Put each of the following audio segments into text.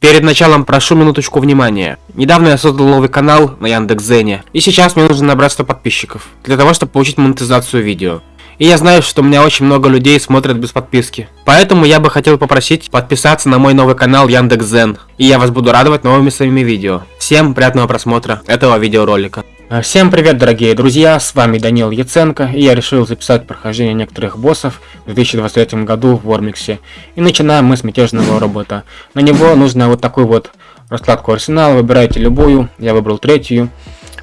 Перед началом прошу минуточку внимания. Недавно я создал новый канал на Яндекс.Зене, и сейчас мне нужно набрать 100 подписчиков, для того, чтобы получить монетизацию видео. И я знаю, что у меня очень много людей смотрят без подписки. Поэтому я бы хотел попросить подписаться на мой новый канал Яндекс.Зен, и я вас буду радовать новыми своими видео. Всем приятного просмотра этого видеоролика. А, всем привет, дорогие друзья, с вами Данил Яценко, и я решил записать прохождение некоторых боссов в 2023 году в Вормиксе. И начинаем мы с мятежного робота. На него нужно вот такую вот раскладку арсенала, выбирайте любую, я выбрал третью,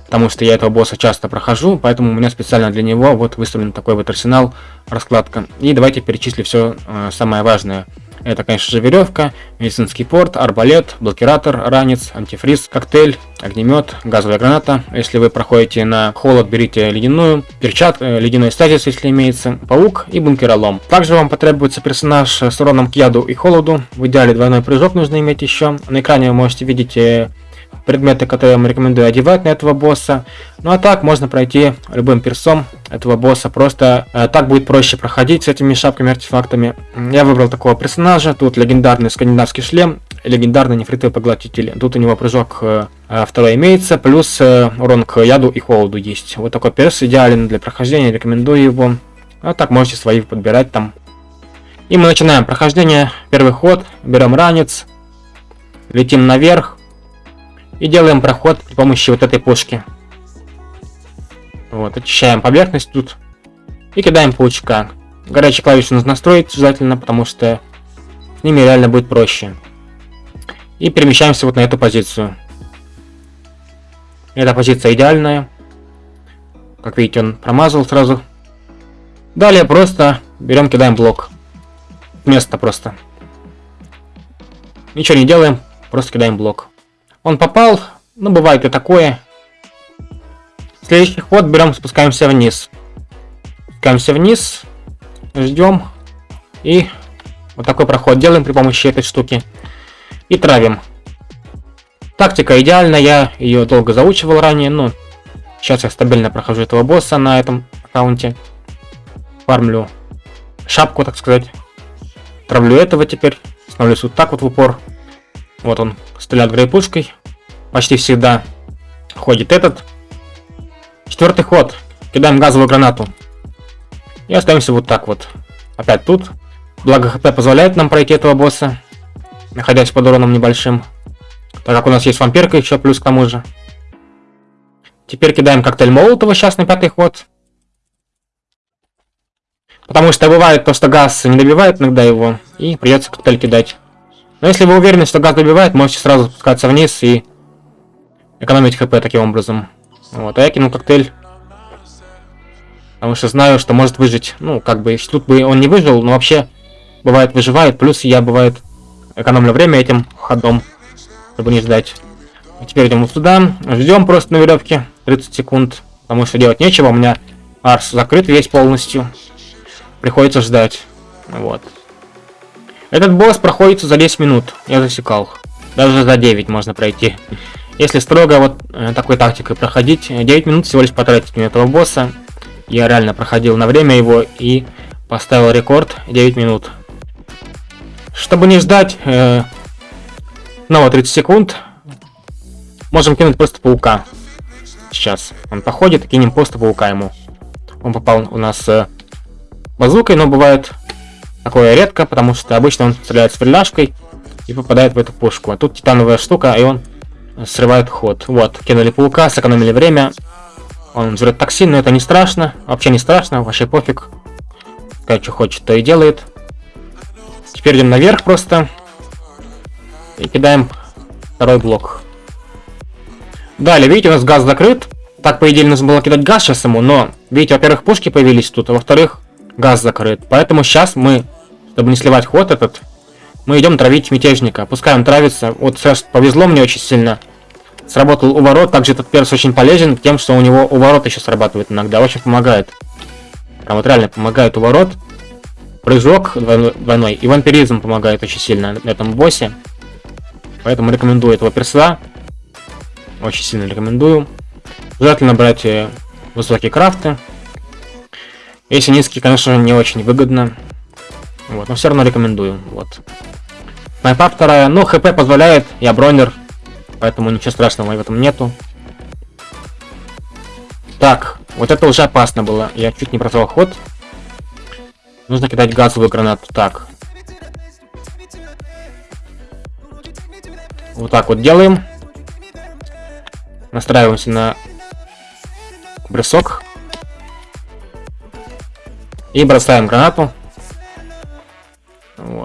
потому что я этого босса часто прохожу, поэтому у меня специально для него вот выставлен такой вот арсенал, раскладка. И давайте перечислю все э, самое важное. Это, конечно же, веревка, медицинский порт, арбалет, блокиратор, ранец, антифриз, коктейль, огнемет, газовая граната. Если вы проходите на холод, берите ледяную, перчат, э, ледяной стазис, если имеется, паук и бункеролом. Также вам потребуется персонаж с уроном к яду и холоду. В идеале двойной прыжок нужно иметь еще. На экране вы можете видеть э, предметы, которые я вам рекомендую одевать на этого босса. Ну а так можно пройти любым персом этого босса. Просто э, так будет проще проходить с этими шапками артефактами. Я выбрал такого персонажа. Тут легендарный скандинавский шлем, легендарный нефритовый поглотитель. Тут у него прыжок э, э второй имеется, плюс э, урон к яду и холоду есть. Вот такой перс идеален для прохождения, рекомендую его. А так можете свои подбирать там. И мы начинаем прохождение. Первый ход, берем ранец, летим наверх. И делаем проход при помощи вот этой пушки. Вот, очищаем поверхность тут. И кидаем паучка. Горячие клавиши нужно настроить обязательно, потому что с ними реально будет проще. И перемещаемся вот на эту позицию. Эта позиция идеальная. Как видите, он промазал сразу. Далее просто берем, кидаем блок. Место просто. Ничего не делаем, просто кидаем блок. Он попал, ну бывает и такое. Следующий ход берем, спускаемся вниз. Спускаемся вниз, ждем и вот такой проход делаем при помощи этой штуки. И травим. Тактика идеальная, я ее долго заучивал ранее, но сейчас я стабильно прохожу этого босса на этом аккаунте. Фармлю шапку, так сказать. Травлю этого теперь. Становлюсь вот так вот в упор. Вот он стреляет грейпушкой. Почти всегда ходит этот. Четвертый ход. Кидаем газовую гранату. И остаемся вот так вот. Опять тут. Благо хп позволяет нам пройти этого босса. Находясь под уроном небольшим. Так как у нас есть вампирка еще плюс к тому же. Теперь кидаем коктейль Молотова сейчас на пятый ход. Потому что бывает то, что газ не добивает иногда его. И придется коктейль кидать. Но если вы уверены, что газ добивает, можете сразу спускаться вниз и экономить хп таким образом. Вот, а я кинул коктейль. Потому что знаю, что может выжить. Ну, как бы, тут бы он не выжил, но вообще, бывает, выживает. Плюс я, бывает, экономлю время этим ходом, чтобы не ждать. А теперь идем вот сюда. Ждем просто на веревке 30 секунд. Потому что делать нечего. У меня арс закрыт весь полностью. Приходится ждать. Вот. Этот босс проходится за 10 минут, я засекал. Даже за 9 можно пройти. Если строго вот э, такой тактикой проходить, 9 минут всего лишь потратить на этого босса. Я реально проходил на время его и поставил рекорд 9 минут. Чтобы не ждать э, снова 30 секунд, можем кинуть просто паука. Сейчас он походит, кинем просто паука ему. Он попал у нас э, базукой, но бывает Такое редко, потому что обычно он стреляет с фляжкой и попадает в эту пушку. А тут титановая штука, и он срывает ход. Вот, кинули паука, сэкономили время. Он жрет токсин, но это не страшно. Вообще не страшно, вообще пофиг. Как что хочет, то и делает. Теперь идем наверх просто. И кидаем второй блок. Далее, видите, у нас газ закрыт. Так, по идее, нужно было кидать газ сейчас ему, но, видите, во-первых, пушки появились тут, а во-вторых, газ закрыт. Поэтому сейчас мы чтобы не сливать ход этот, мы идем травить мятежника. Пускай он травится. Вот сейчас повезло мне очень сильно. Сработал уворот. Также этот перс очень полезен тем, что у него уворот еще срабатывает иногда. Очень помогает. Прям вот реально помогает уворот. Прыжок двойной. И вампиризм помогает очень сильно на этом боссе. Поэтому рекомендую этого перса. Очень сильно рекомендую. Желательно брать э, высокие крафты. Если низкие, конечно, не очень выгодно. Вот, но все равно рекомендую. Вот. Снайпа вторая. Ну, хп позволяет, я бронер. Поэтому ничего страшного в этом нету. Так, вот это уже опасно было. Я чуть не просрал ход. Нужно кидать газовую гранату. Так. Вот так вот делаем. Настраиваемся на бросок. И бросаем гранату.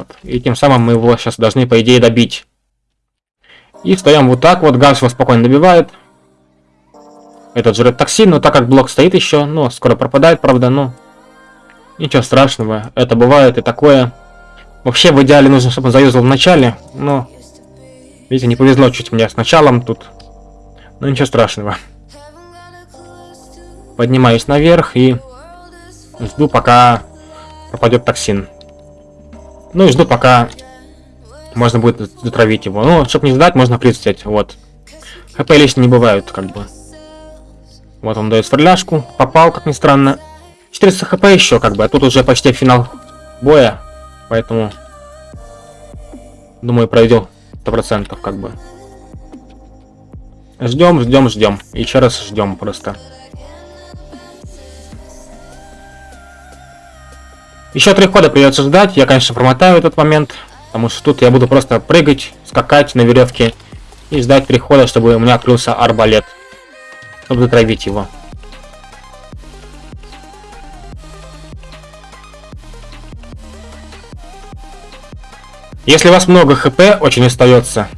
Вот. И тем самым мы его сейчас должны, по идее, добить. И встаем вот так вот. Газ его спокойно добивает. Этот жрет токсин, но так как блок стоит еще, ну, скоро пропадает, правда, но... Ничего страшного, это бывает и такое. Вообще, в идеале нужно, чтобы он заюзал в начале, но... Видите, не повезло чуть мне с началом тут. Но ничего страшного. Поднимаюсь наверх и... Жду, пока пропадет токсин. Ну и жду, пока можно будет затравить его. Ну, чтобы не ждать, можно прицелить, вот. ХП лишние не бывают, как бы. Вот он дает форляшку. Попал, как ни странно. 400 хп еще, как бы. А тут уже почти финал боя. Поэтому... Думаю, пройдем 100%, как бы. Ждем, ждем, ждем. Еще раз ждем просто. Еще три хода придется ждать. Я, конечно, промотаю этот момент. Потому что тут я буду просто прыгать, скакать на веревке. И ждать три хода, чтобы у меня открылся арбалет чтобы затравить его. Если у вас много хп очень остается,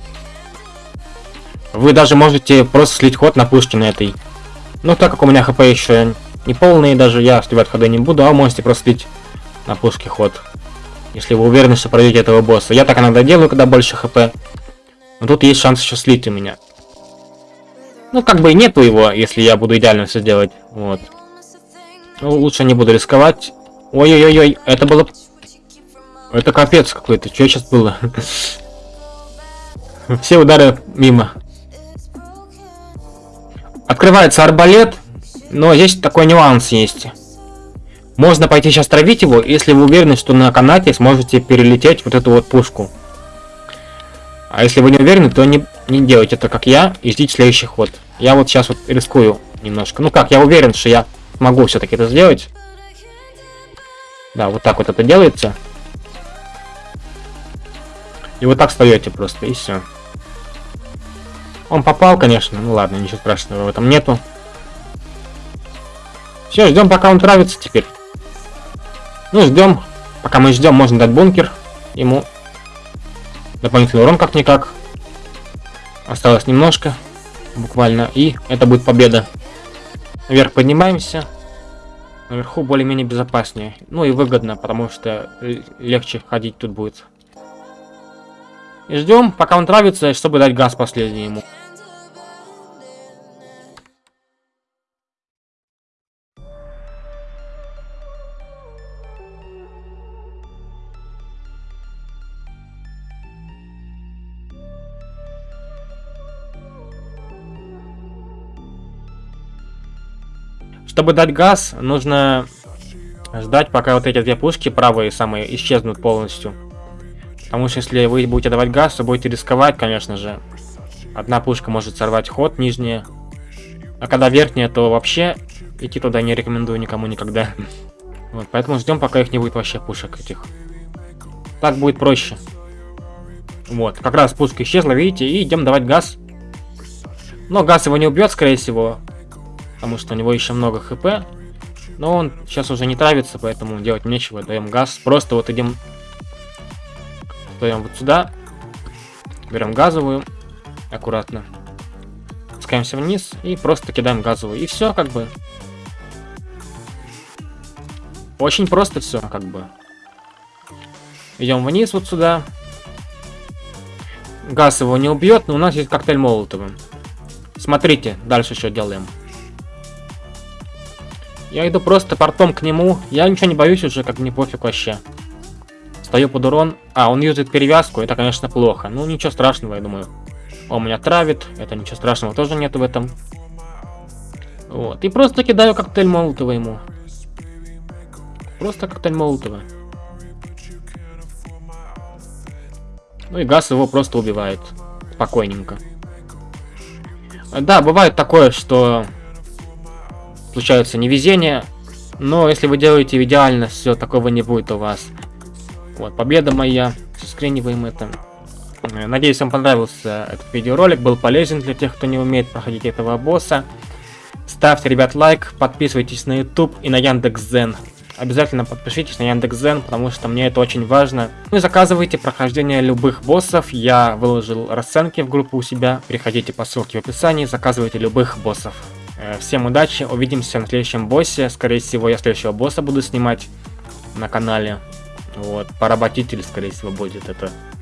вы даже можете просто слить ход на пушке на этой. Но так как у меня хп еще не полные, даже я сливать ходы не буду, а можете просто слить на пушке ход. Если вы уверены, что пройдете этого босса. Я так иногда делаю, когда больше хп. Но тут есть шанс еще слить у меня. Ну, как бы и нету его, если я буду идеально все делать. Вот. Ну, лучше не буду рисковать. Ой-ой-ой, это было... Это капец какой-то. Что сейчас было? Все удары мимо. Открывается арбалет, но здесь такой нюанс есть. Можно пойти сейчас травить его, если вы уверены, что на канате сможете перелететь вот эту вот пушку. А если вы не уверены, то не, не делайте это как я и ждите следующий ход. Я вот сейчас вот рискую немножко. Ну как, я уверен, что я могу все-таки это сделать. Да, вот так вот это делается. И вот так встаете просто, и все. Он попал, конечно. Ну ладно, ничего страшного в этом нету. Все, ждем, пока он травится теперь. Ну, ждем. Пока мы ждем, можно дать бункер ему. Дополнительный урон как-никак. Осталось немножко буквально, и это будет победа. Наверх поднимаемся. Наверху более-менее безопаснее. Ну и выгодно, потому что легче ходить тут будет. И ждем, пока он травится, чтобы дать газ последний ему. Чтобы дать газ, нужно ждать, пока вот эти две пушки правые самые исчезнут полностью. Потому что если вы будете давать газ, то будете рисковать, конечно же. Одна пушка может сорвать ход, нижняя. А когда верхняя, то вообще идти туда не рекомендую никому никогда. Вот, поэтому ждем, пока их не будет вообще пушек этих. Так будет проще. Вот, как раз пушка исчезла, видите, и идем давать газ. Но газ его не убьет, скорее всего потому что у него еще много хп. Но он сейчас уже не травится, поэтому делать нечего. Даем газ. Просто вот идем... Даем вот сюда. Берем газовую. Аккуратно. Спускаемся вниз и просто кидаем газовую. И все, как бы. Очень просто все, как бы. Идем вниз вот сюда. Газ его не убьет, но у нас есть коктейль Молотова. Смотрите, дальше что делаем. Я иду просто портом к нему. Я ничего не боюсь уже, как мне пофиг вообще. Стою под урон. А, он юзает перевязку. Это, конечно, плохо. Ну, ничего страшного, я думаю. Он меня травит. Это ничего страшного тоже нету в этом. Вот. И просто кидаю коктейль Молотова ему. Просто коктейль Молотова. Ну и газ его просто убивает. Спокойненько. Да, бывает такое, что случаются невезения, но если вы делаете идеально, все такого не будет у вас. Вот, победа моя. Скриниваем это. Э, надеюсь, вам понравился этот видеоролик, был полезен для тех, кто не умеет проходить этого босса. Ставьте, ребят, лайк, подписывайтесь на YouTube и на Яндекс.Зен. Обязательно подпишитесь на Яндекс.Зен, потому что мне это очень важно. Ну и заказывайте прохождение любых боссов. Я выложил расценки в группу у себя. Переходите по ссылке в описании, заказывайте любых боссов. Э, всем удачи, увидимся на следующем боссе. Скорее всего, я следующего босса буду снимать на канале. Вот, поработитель, скорее всего, будет это.